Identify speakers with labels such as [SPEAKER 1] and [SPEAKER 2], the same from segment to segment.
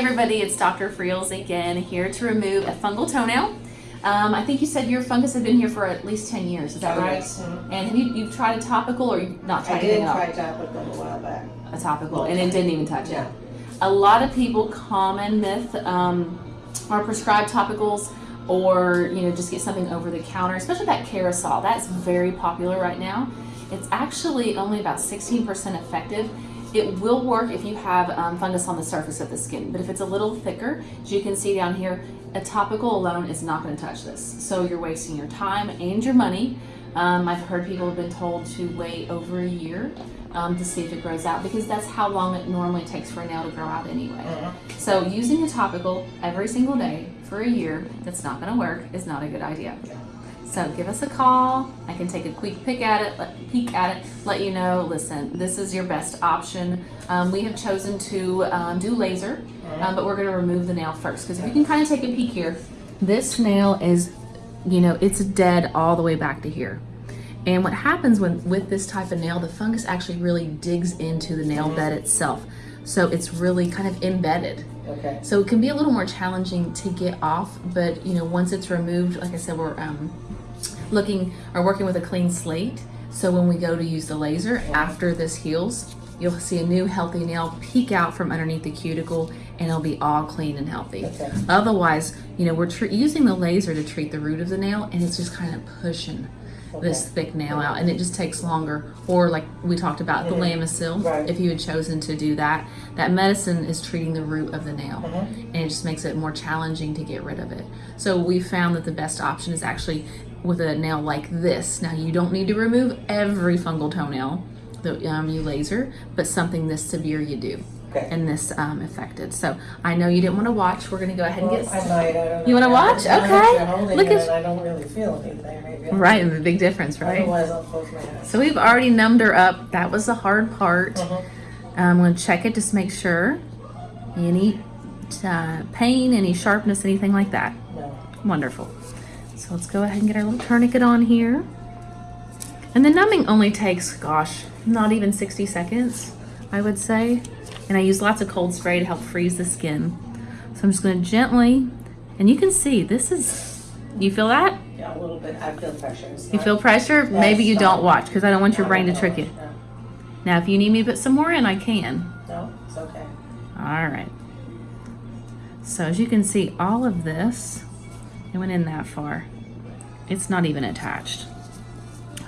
[SPEAKER 1] everybody, it's Dr. Friels again, here to remove a fungal toenail. Um, I think you said your fungus had been here for at least 10 years, is that
[SPEAKER 2] Oh,
[SPEAKER 1] right?
[SPEAKER 2] yes.
[SPEAKER 1] And have you, you've tried a topical or you've not tried
[SPEAKER 2] I did try topical a while back.
[SPEAKER 1] A topical, and it didn't even touch it.
[SPEAKER 2] Yeah.
[SPEAKER 1] A lot of people, common myth, um, are prescribed topicals or, you know, just get something over the counter, especially that Kerasal. That's very popular right now. It's actually only about 16% effective. It will work if you have um, fungus on the surface of the skin, but if it's a little thicker, as you can see down here, a topical alone is not going to touch this. So you're wasting your time and your money. Um, I've heard people have been told to wait over a year um, to see if it grows out because that's how long it normally takes for a nail to grow out anyway.
[SPEAKER 2] Mhm.
[SPEAKER 1] So using a topical every single day for a year that's not going to work is not a good idea. So give us a call. I can take a quick peek at it, let, peek at it, let you know. Listen, this is your best option. Um, we have chosen to um, do laser, um, but we're going to remove the nail first because if you can kind of take a peek here, this nail is, you know, it's dead all the way back to here. And what happens when with this type of nail, the fungus actually really digs into the nail bed itself. So it's really kind of embedded.
[SPEAKER 2] Okay.
[SPEAKER 1] So it can be a little more challenging to get off, but you know, once it's removed, like I said, we're um, looking or working with a clean slate. So when we go to use the laser after this heals, you'll see a new healthy nail peek out from underneath the cuticle and it'll be all clean and healthy.
[SPEAKER 2] Okay.
[SPEAKER 1] Otherwise, you know, we're using the laser to treat the root of the nail and it's just kind of pushing this thick nail out and it just takes longer. Or like we talked about the
[SPEAKER 2] Mhm.
[SPEAKER 1] Lamisil,
[SPEAKER 2] Right.
[SPEAKER 1] if you had chosen to do that, that medicine is treating the root of the nail
[SPEAKER 2] Mhm.
[SPEAKER 1] and it just makes it more challenging to get rid of it. So we found that the best option is actually with a nail like this. Now you don't need to remove every fungal toenail that um, you laser, but something this severe you do
[SPEAKER 2] Okay.
[SPEAKER 1] and this um, affected. So I know you didn't want to watch. We're gonna go ahead and get
[SPEAKER 2] I might, I don't know.
[SPEAKER 1] You wanna watch?
[SPEAKER 2] I-
[SPEAKER 1] Okay. Look at-
[SPEAKER 2] I don't really feel anything, maybe.
[SPEAKER 1] Right and the big difference, right?
[SPEAKER 2] Otherwise, I'll close my eyes.
[SPEAKER 1] So we've already numbed her up. That was the hard part.
[SPEAKER 2] Mhm.
[SPEAKER 1] I'm going to check it just make sure. Any uh, pain, any sharpness, anything like that.
[SPEAKER 2] No.
[SPEAKER 1] Wonderful. So let's go ahead and get our little tourniquet on here. And the numbing only takes, gosh, not even 60 seconds, I would say. And I use lots of cold spray to help freeze the skin. So I'm just going to gently, and you can see this is, you feel that?
[SPEAKER 2] Yeah, a little bit. I feel pressure.
[SPEAKER 1] You feel pressure? Maybe you don't watch because I don't want your brain to trick you. Now, if you need me to put some more in, I can.
[SPEAKER 2] No, no, it's okay.
[SPEAKER 1] All right. So as you can see, all of this, it went in that far. It's not even attached.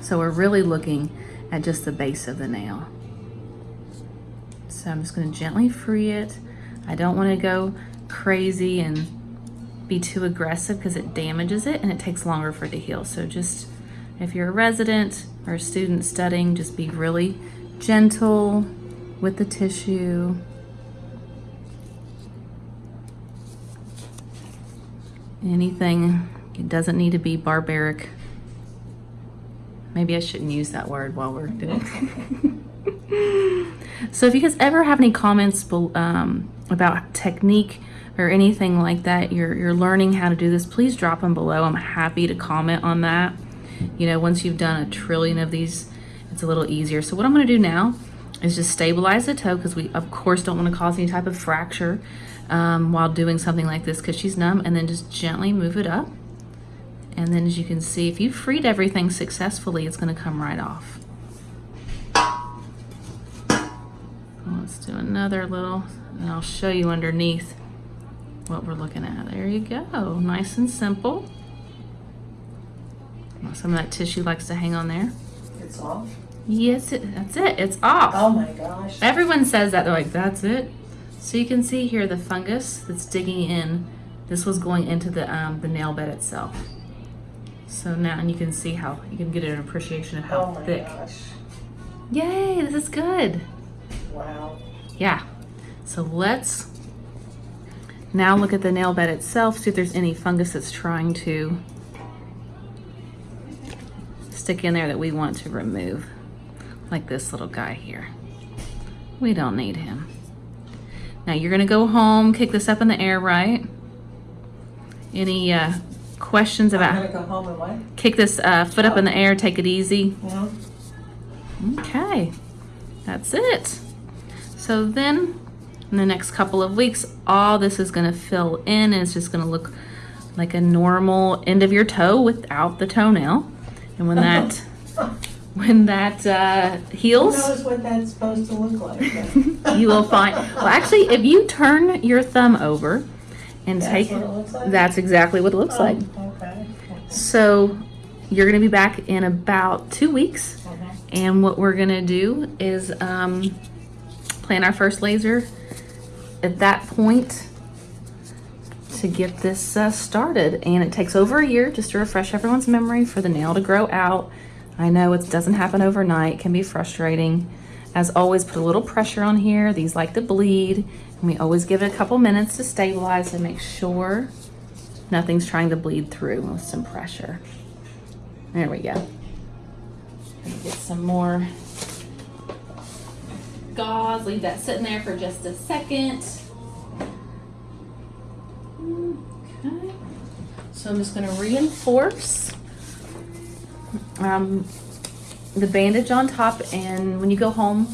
[SPEAKER 1] So we're really looking at just the base of the nail. So I'm just gonna gently free it. I don't wanna go crazy and be too aggressive because it damages it and it takes longer for it to heal. So just, if you're a resident or a student studying, just be really gentle with the tissue. Anything, it doesn't need to be barbaric. Maybe I shouldn't use that word while we're doing it. So if you guys ever have any comments um, about technique or anything like that, you're, you're learning how to do this, please drop them below. I'm happy to comment on that. You know, once you've done a trillion of these, it's a little easier. So what I'm gonna do now is just stabilize the toe because we of course don't want to cause any type of fracture um, while doing something like this because she's numb and then just gently move it up. And then as you can see, if you freed everything successfully, it's gonna come right off. Let's do another little, and I'll show you underneath what we're looking at. There you go, nice and simple. Some of that tissue likes to hang on there.
[SPEAKER 2] It's off.
[SPEAKER 1] Yes, it, that's it, it's off.
[SPEAKER 2] Oh my gosh.
[SPEAKER 1] Everyone says that, they're like, that's it. So you can see here the fungus that's digging in. This was going into the, um, the nail bed itself. So now, and you can see how, you can get an appreciation of how
[SPEAKER 2] Oh my
[SPEAKER 1] thick.
[SPEAKER 2] gosh.
[SPEAKER 1] Yay, this is good.
[SPEAKER 2] Wow.
[SPEAKER 1] Yeah. So let's now look at the nail bed itself, see if there's any fungus that's trying to stick in there that we want to remove. Like this little guy here. We don't need him. Now you're gonna go home, kick this up in the air, right? Any uh, questions
[SPEAKER 2] I'm
[SPEAKER 1] about
[SPEAKER 2] gonna go home and what?
[SPEAKER 1] kick this uh, foot up in the air, take it easy?
[SPEAKER 2] Mhm.
[SPEAKER 1] Okay, that's it. So then in the next couple of weeks, all this is gonna fill in and it's just gonna look like a normal end of your toe without the toenail. And when that, when that uh,
[SPEAKER 2] Who
[SPEAKER 1] heals,
[SPEAKER 2] knows what that's supposed to look like?
[SPEAKER 1] you will find, well, actually, if you turn your thumb over and
[SPEAKER 2] That's
[SPEAKER 1] take,
[SPEAKER 2] what it looks like?
[SPEAKER 1] that's exactly what it looks
[SPEAKER 2] Oh,
[SPEAKER 1] like.
[SPEAKER 2] Okay.
[SPEAKER 1] So you're gonna be back in about two weeks.
[SPEAKER 2] Mhm.
[SPEAKER 1] And what we're gonna do is um, plan our first laser at that point to get this uh, started. And it takes over a year just to refresh everyone's memory for the nail to grow out. I know it doesn't happen overnight, can be frustrating. As always, put a little pressure on here. These like to bleed. And we always give it a couple minutes to stabilize and make sure nothing's trying to bleed through with some pressure. There we go. Get some more gauze. Leave that sitting there for just a second. Okay. So I'm just going to reinforce um, the bandage on top. And when you go home,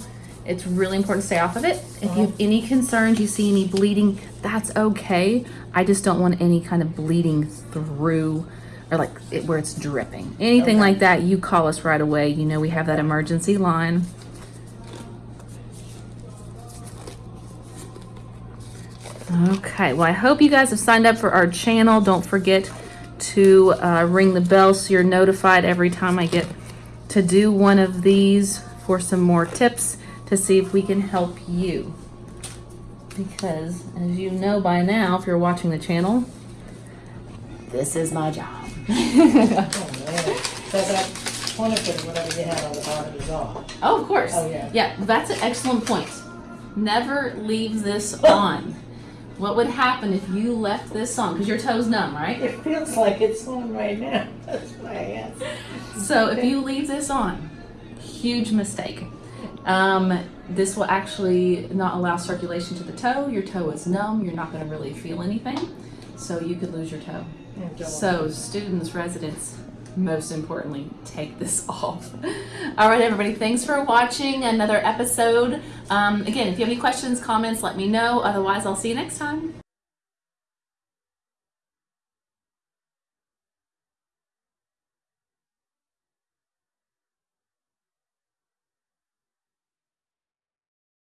[SPEAKER 1] it's really important to stay off of it. If you have any concerns, you see any bleeding, that's okay. I just don't want any kind of bleeding through or like it, where it's dripping. Anything
[SPEAKER 2] Okay.
[SPEAKER 1] like that, you call us right away. You know we have that emergency line. Okay, well, I hope you guys have signed up for our channel. Don't forget to uh, ring the bell so you're notified every time I get to do one of these for some more tips to see if we can help you. Because, as you know by now, if you're watching the channel, this is my job.
[SPEAKER 2] Oh, man. So that tourniquet, whatever you had on the bottom is off.
[SPEAKER 1] Oh, of course.
[SPEAKER 2] Oh, yeah.
[SPEAKER 1] Yeah, that's an excellent point. Never leave this on. What would happen if you left this on? Because your toe's numb, right?
[SPEAKER 2] It feels like it's on right now. That's why I asked.
[SPEAKER 1] So if you leave this on, huge mistake. Um, this will actually not allow circulation to the toe. Your toe is numb. You're not going to really feel anything. So you could lose your toe. So students, residents, most importantly, take this off. All right, everybody, thanks for watching another episode. Um, again, if you have any questions, comments, let me know. Otherwise, I'll see you next time.